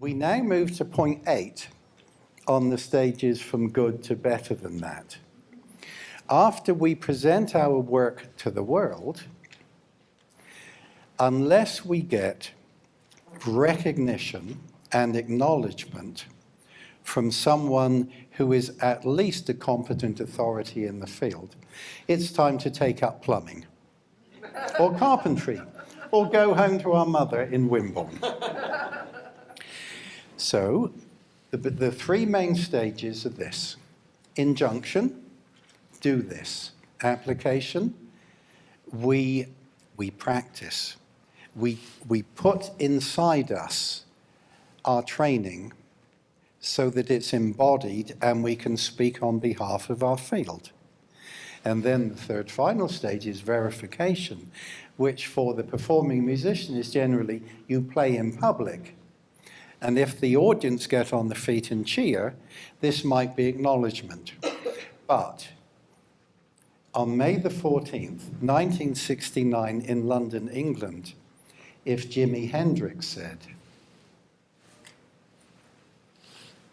We now move to point eight on the stages from good to better than that. After we present our work to the world, unless we get recognition and acknowledgement from someone who is at least a competent authority in the field, it's time to take up plumbing or carpentry or go home to our mother in Wimborne. So the, the three main stages are this. Injunction, do this. Application, we, we practice. We, we put inside us our training so that it's embodied and we can speak on behalf of our field. And then the third final stage is verification, which for the performing musician is generally you play in public. And if the audience get on the feet and cheer, this might be acknowledgement. But on May the 14th, 1969 in London, England, if Jimi Hendrix said,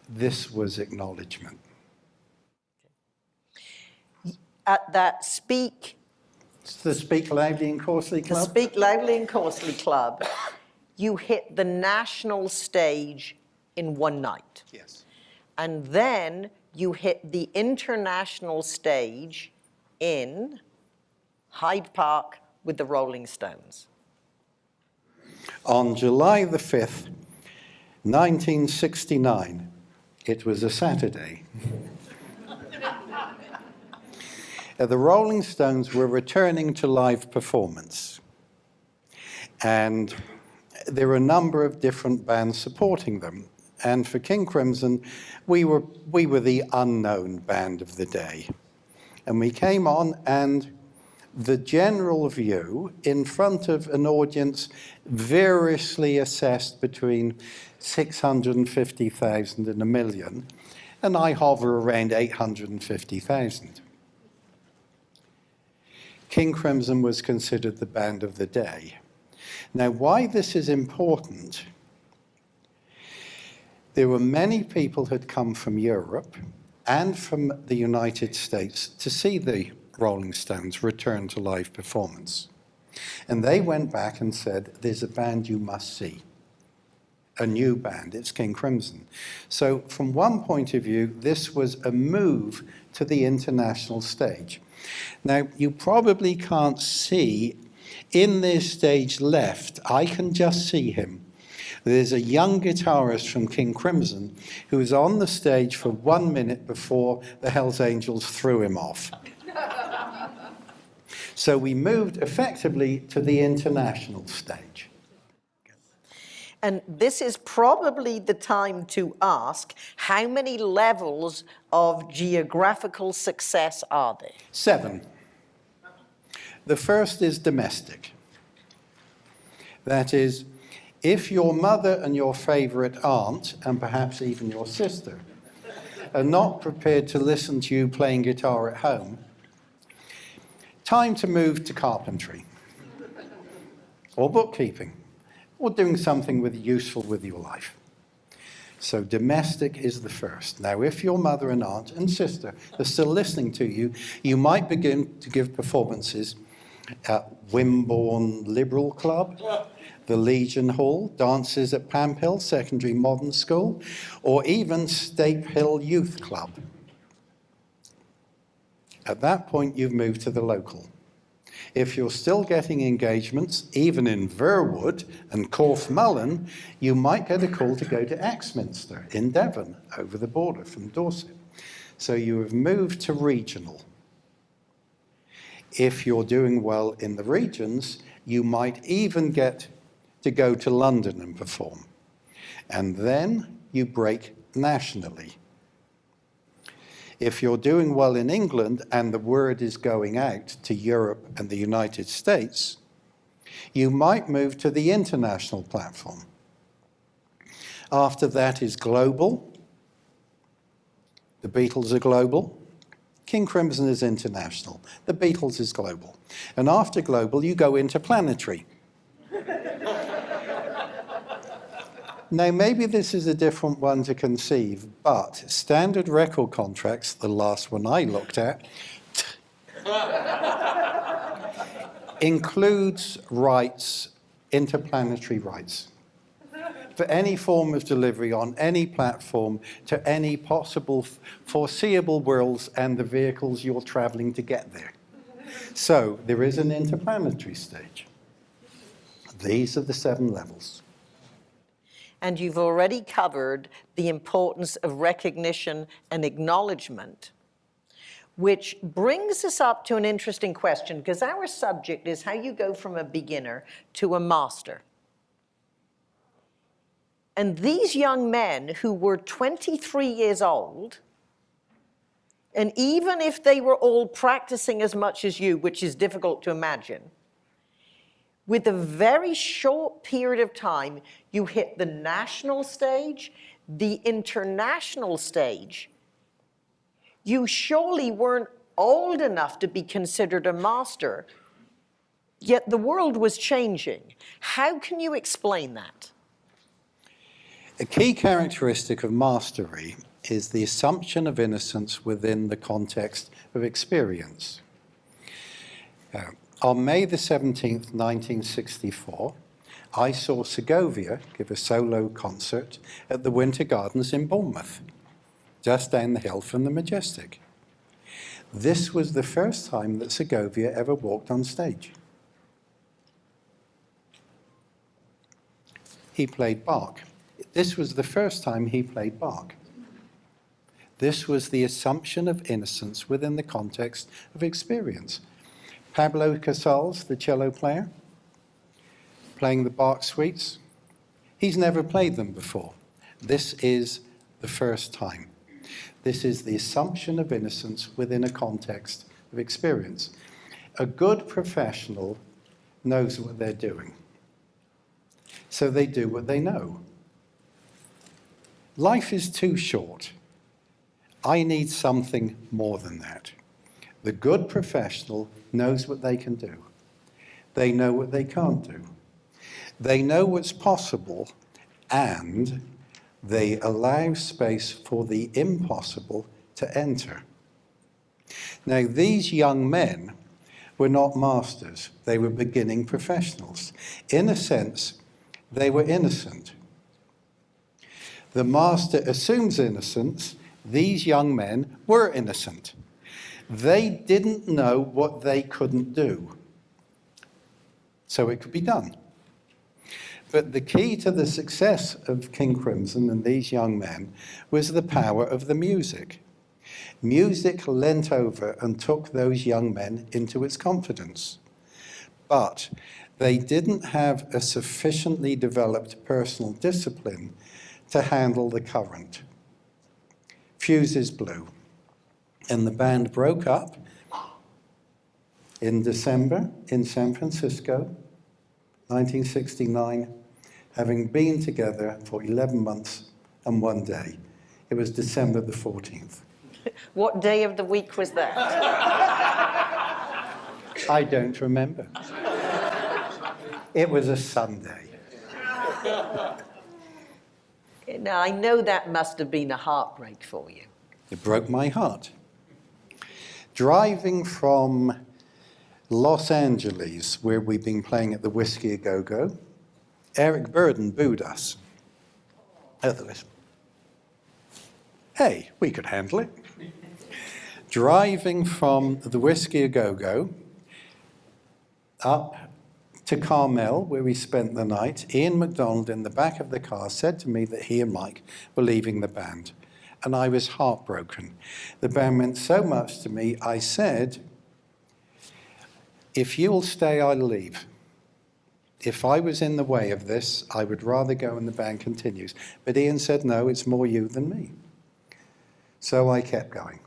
this was acknowledgement. At that Speak, It's the Speak Loudly and Coarsely the Club. Speak Loudly and Coarsely Club, you hit the national stage in one night. Yes. And then you hit the international stage in Hyde Park with the Rolling Stones. On July the 5th, 1969, it was a Saturday. The Rolling Stones were returning to live performance. And there were a number of different bands supporting them. And for King Crimson, we were, we were the unknown band of the day. And we came on and the general view in front of an audience variously assessed between 650,000 and a million, and I hover around 850,000. King Crimson was considered the band of the day. Now, why this is important, there were many people who had come from Europe and from the United States to see the Rolling Stones return to live performance. And they went back and said, there's a band you must see. A new band, it's King Crimson. So from one point of view, this was a move to the international stage. Now, you probably can't see in this stage left, I can just see him. There's a young guitarist from King Crimson who was on the stage for one minute before the Hells Angels threw him off. so we moved effectively to the international stage. And this is probably the time to ask, how many levels of geographical success are there? Seven. The first is domestic. That is, if your mother and your favorite aunt, and perhaps even your sister, are not prepared to listen to you playing guitar at home, time to move to carpentry or bookkeeping or doing something with useful with your life. So domestic is the first. Now, if your mother and aunt and sister are still listening to you, you might begin to give performances at Wimborne Liberal Club, the Legion Hall, dances at Pamphill Secondary Modern School, or even Stape Hill Youth Club. At that point, you've moved to the local. If you're still getting engagements, even in Verwood and Corfe Mullen, you might get a call to go to Axminster in Devon, over the border from Dorset. So you have moved to regional. If you're doing well in the regions, you might even get to go to London and perform. And then you break nationally. If you're doing well in England and the word is going out to Europe and the United States, you might move to the international platform. After that is global. The Beatles are global. King Crimson is international. The Beatles is global. And after global, you go into planetary. Now, maybe this is a different one to conceive, but standard record contracts, the last one I looked at, includes rights, interplanetary rights, for any form of delivery on any platform to any possible foreseeable worlds and the vehicles you're traveling to get there. So there is an interplanetary stage. These are the seven levels. And you've already covered the importance of recognition and acknowledgement, which brings us up to an interesting question because our subject is how you go from a beginner to a master. And these young men who were 23 years old, and even if they were all practicing as much as you, which is difficult to imagine, with a very short period of time, you hit the national stage, the international stage. You surely weren't old enough to be considered a master, yet the world was changing. How can you explain that? A key characteristic of mastery is the assumption of innocence within the context of experience. Uh, on May the 17th, 1964, I saw Segovia give a solo concert at the Winter Gardens in Bournemouth, just down the hill from the Majestic. This was the first time that Segovia ever walked on stage. He played Bach. This was the first time he played Bach. This was the assumption of innocence within the context of experience. Pablo Casals, the cello player, playing the Bach suites, he's never played them before. This is the first time. This is the assumption of innocence within a context of experience. A good professional knows what they're doing. So they do what they know. Life is too short. I need something more than that. The good professional knows what they can do. They know what they can't do. They know what's possible and they allow space for the impossible to enter. Now, these young men were not masters, they were beginning professionals. In a sense, they were innocent. The master assumes innocence. These young men were innocent. They didn't know what they couldn't do. So it could be done. But the key to the success of King Crimson and these young men was the power of the music. Music leant over and took those young men into its confidence. But they didn't have a sufficiently developed personal discipline to handle the current. Fuses blew, and the band broke up in December in San Francisco, 1969, having been together for 11 months and one day. It was December the 14th. What day of the week was that? I don't remember. It was a Sunday. Now, I know that must have been a heartbreak for you. It broke my heart. Driving from Los Angeles, where we've been playing at the Whisky A Go Go, Eric Burdon booed us. Otherwise, hey, we could handle it. Driving from the Whisky A Go Go up to Carmel, where we spent the night, Ian McDonald in the back of the car said to me that he and Mike were leaving the band. And I was heartbroken. The band meant so much to me, I said, if you'll stay, I'll leave. If I was in the way of this, I would rather go and the band continues. But Ian said, no, it's more you than me. So I kept going.